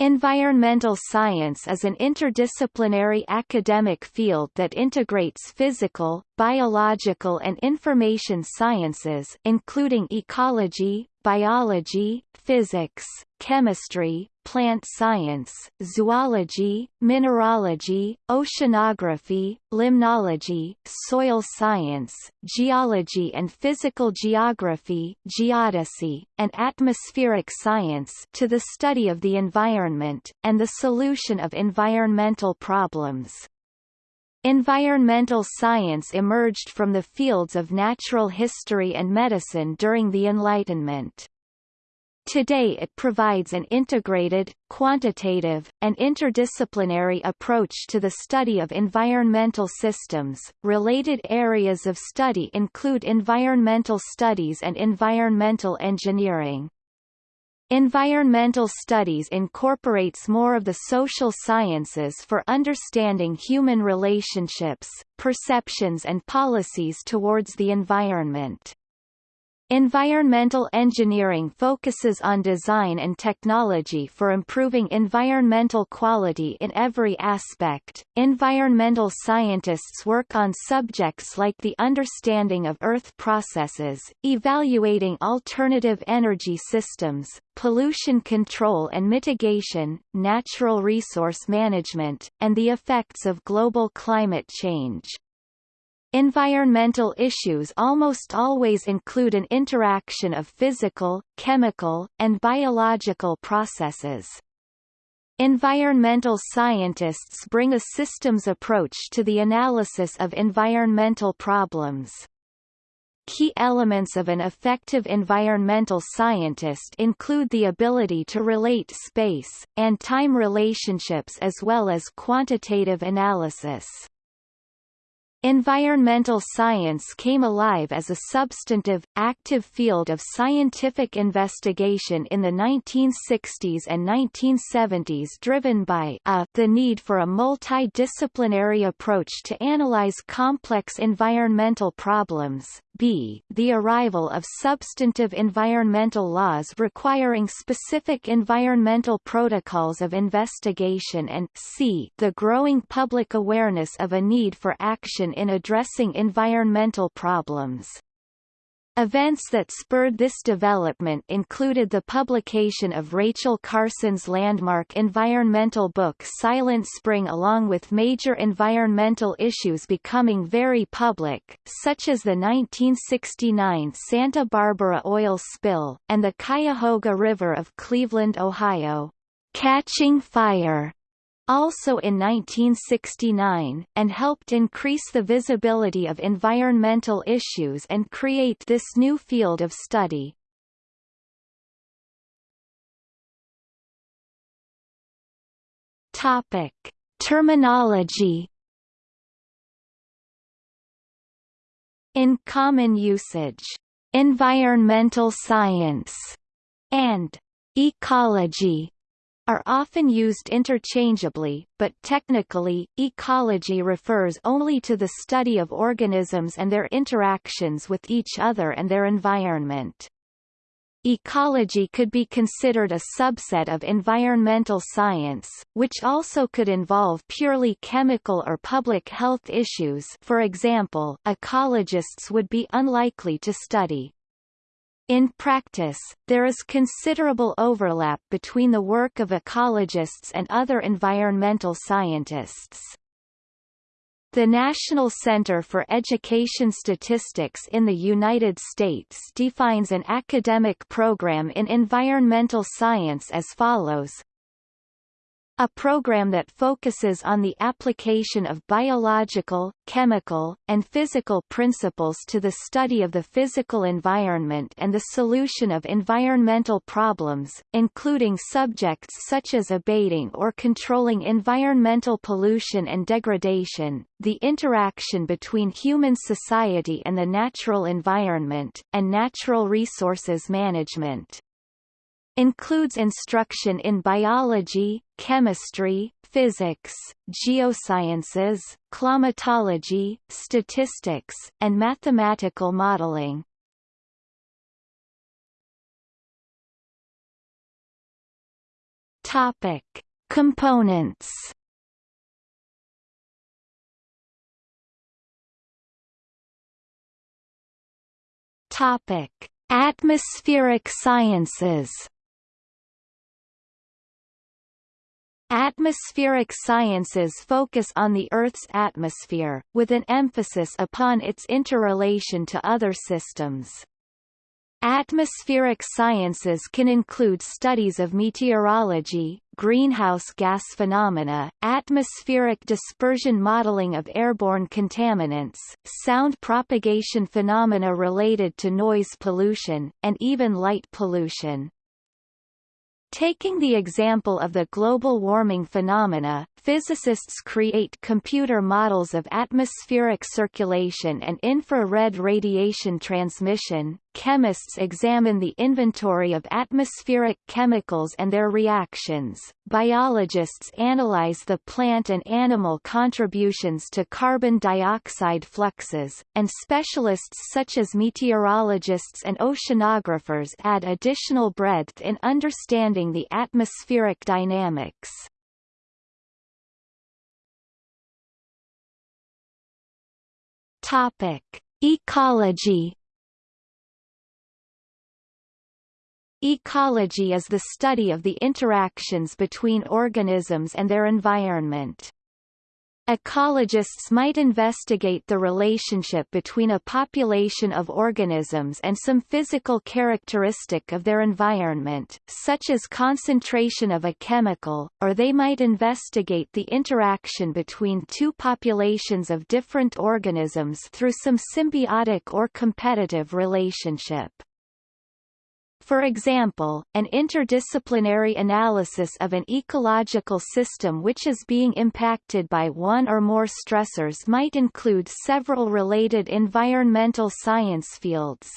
Environmental science is an interdisciplinary academic field that integrates physical, biological and information sciences including ecology, biology, physics, chemistry, plant science, zoology, mineralogy, oceanography, limnology, soil science, geology and physical geography geodesy, and atmospheric science to the study of the environment, and the solution of environmental problems. Environmental science emerged from the fields of natural history and medicine during the Enlightenment. Today it provides an integrated, quantitative, and interdisciplinary approach to the study of environmental systems. Related areas of study include environmental studies and environmental engineering. Environmental studies incorporates more of the social sciences for understanding human relationships, perceptions and policies towards the environment. Environmental engineering focuses on design and technology for improving environmental quality in every aspect. Environmental scientists work on subjects like the understanding of Earth processes, evaluating alternative energy systems, pollution control and mitigation, natural resource management, and the effects of global climate change. Environmental issues almost always include an interaction of physical, chemical, and biological processes. Environmental scientists bring a systems approach to the analysis of environmental problems. Key elements of an effective environmental scientist include the ability to relate space, and time relationships as well as quantitative analysis. Environmental science came alive as a substantive, active field of scientific investigation in the 1960s and 1970s driven by a, the need for a multidisciplinary approach to analyze complex environmental problems, b the arrival of substantive environmental laws requiring specific environmental protocols of investigation and c the growing public awareness of a need for action in addressing environmental problems. Events that spurred this development included the publication of Rachel Carson's landmark environmental book Silent Spring along with major environmental issues becoming very public, such as the 1969 Santa Barbara oil spill, and the Cuyahoga River of Cleveland, Ohio, catching fire also in 1969, and helped increase the visibility of environmental issues and create this new field of study. Topic: Terminology. In common usage, environmental science and ecology are often used interchangeably, but technically, ecology refers only to the study of organisms and their interactions with each other and their environment. Ecology could be considered a subset of environmental science, which also could involve purely chemical or public health issues for example, ecologists would be unlikely to study in practice, there is considerable overlap between the work of ecologists and other environmental scientists. The National Center for Education Statistics in the United States defines an academic program in environmental science as follows a program that focuses on the application of biological, chemical, and physical principles to the study of the physical environment and the solution of environmental problems, including subjects such as abating or controlling environmental pollution and degradation, the interaction between human society and the natural environment, and natural resources management includes instruction in biology, chemistry, physics, geosciences, climatology, statistics, and mathematical modeling. Topic: Components. Topic: Atmospheric sciences. Atmospheric sciences focus on the Earth's atmosphere, with an emphasis upon its interrelation to other systems. Atmospheric sciences can include studies of meteorology, greenhouse gas phenomena, atmospheric dispersion modeling of airborne contaminants, sound propagation phenomena related to noise pollution, and even light pollution. Taking the example of the global warming phenomena, physicists create computer models of atmospheric circulation and infrared radiation transmission, chemists examine the inventory of atmospheric chemicals and their reactions, biologists analyze the plant and animal contributions to carbon dioxide fluxes, and specialists such as meteorologists and oceanographers add additional breadth in understanding the atmospheric dynamics. Topic: Ecology. Ecology is the study of the interactions between organisms and their environment. Ecologists might investigate the relationship between a population of organisms and some physical characteristic of their environment, such as concentration of a chemical, or they might investigate the interaction between two populations of different organisms through some symbiotic or competitive relationship. For example, an interdisciplinary analysis of an ecological system which is being impacted by one or more stressors might include several related environmental science fields.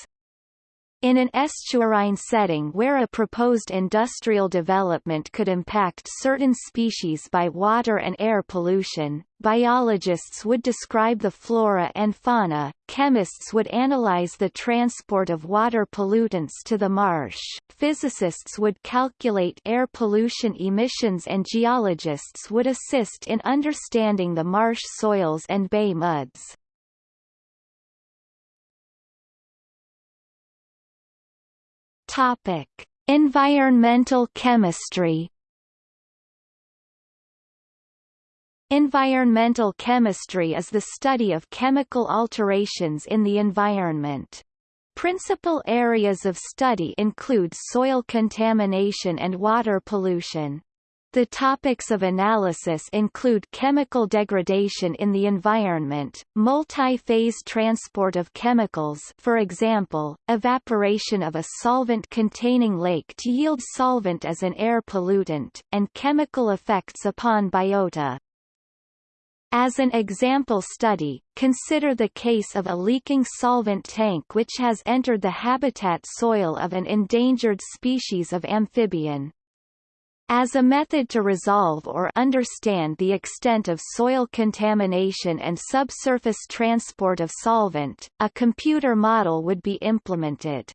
In an estuarine setting where a proposed industrial development could impact certain species by water and air pollution, biologists would describe the flora and fauna, chemists would analyze the transport of water pollutants to the marsh, physicists would calculate air pollution emissions and geologists would assist in understanding the marsh soils and bay muds. Topic: Environmental chemistry. Environmental chemistry is the study of chemical alterations in the environment. Principal areas of study include soil contamination and water pollution. The topics of analysis include chemical degradation in the environment, multi-phase transport of chemicals for example, evaporation of a solvent-containing lake to yield solvent as an air pollutant, and chemical effects upon biota. As an example study, consider the case of a leaking solvent tank which has entered the habitat soil of an endangered species of amphibian. As a method to resolve or understand the extent of soil contamination and subsurface transport of solvent, a computer model would be implemented.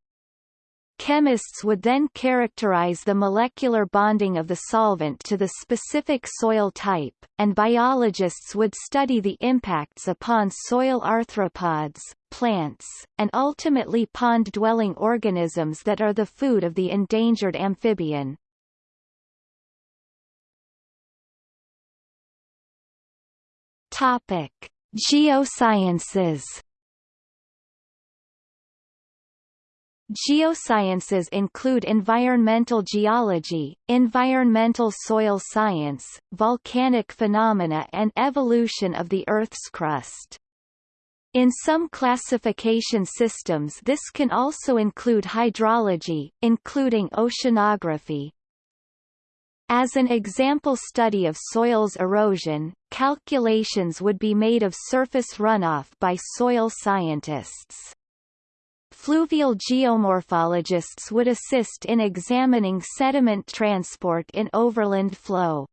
Chemists would then characterize the molecular bonding of the solvent to the specific soil type, and biologists would study the impacts upon soil arthropods, plants, and ultimately pond-dwelling organisms that are the food of the endangered amphibian. Topic: Geosciences. Geosciences include environmental geology, environmental soil science, volcanic phenomena and evolution of the Earth's crust. In some classification systems this can also include hydrology, including oceanography, as an example study of soils erosion, calculations would be made of surface runoff by soil scientists. Fluvial geomorphologists would assist in examining sediment transport in overland flow.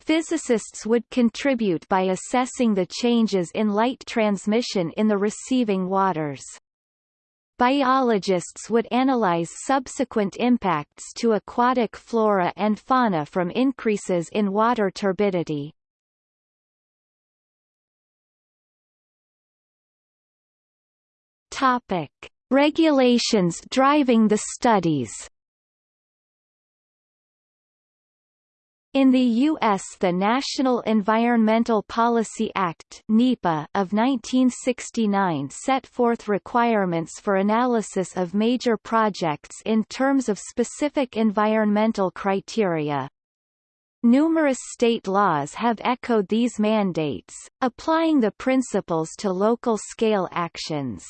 Physicists would contribute by assessing the changes in light transmission in the receiving waters. Biologists would analyze subsequent impacts to aquatic flora and fauna from increases in water turbidity. Topic: Regulations driving the studies. In the U.S. the National Environmental Policy Act NEPA of 1969 set forth requirements for analysis of major projects in terms of specific environmental criteria. Numerous state laws have echoed these mandates, applying the principles to local-scale actions.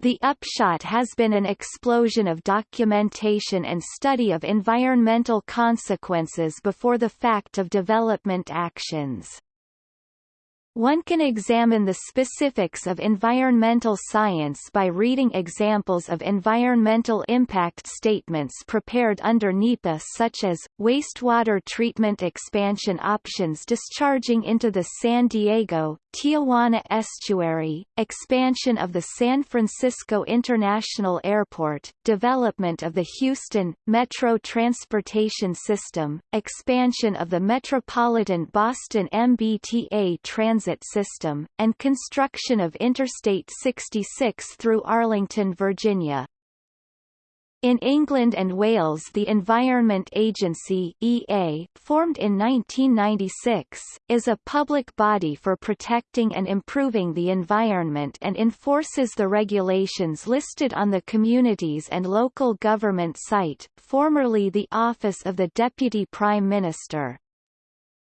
The upshot has been an explosion of documentation and study of environmental consequences before the fact of development actions. One can examine the specifics of environmental science by reading examples of environmental impact statements prepared under NEPA such as, wastewater treatment expansion options discharging into the San Diego, Tijuana estuary, expansion of the San Francisco International Airport, development of the Houston, Metro Transportation System, expansion of the Metropolitan Boston MBTA Transit system, and construction of Interstate 66 through Arlington, Virginia. In England and Wales the Environment Agency EA, formed in 1996, is a public body for protecting and improving the environment and enforces the regulations listed on the Communities and Local Government site, formerly the Office of the Deputy Prime Minister.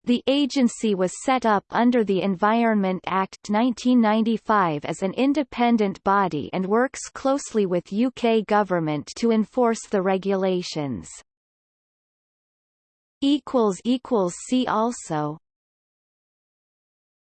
The agency was set up under the Environment Act 1995 as an independent body and works closely with UK government to enforce the regulations. See also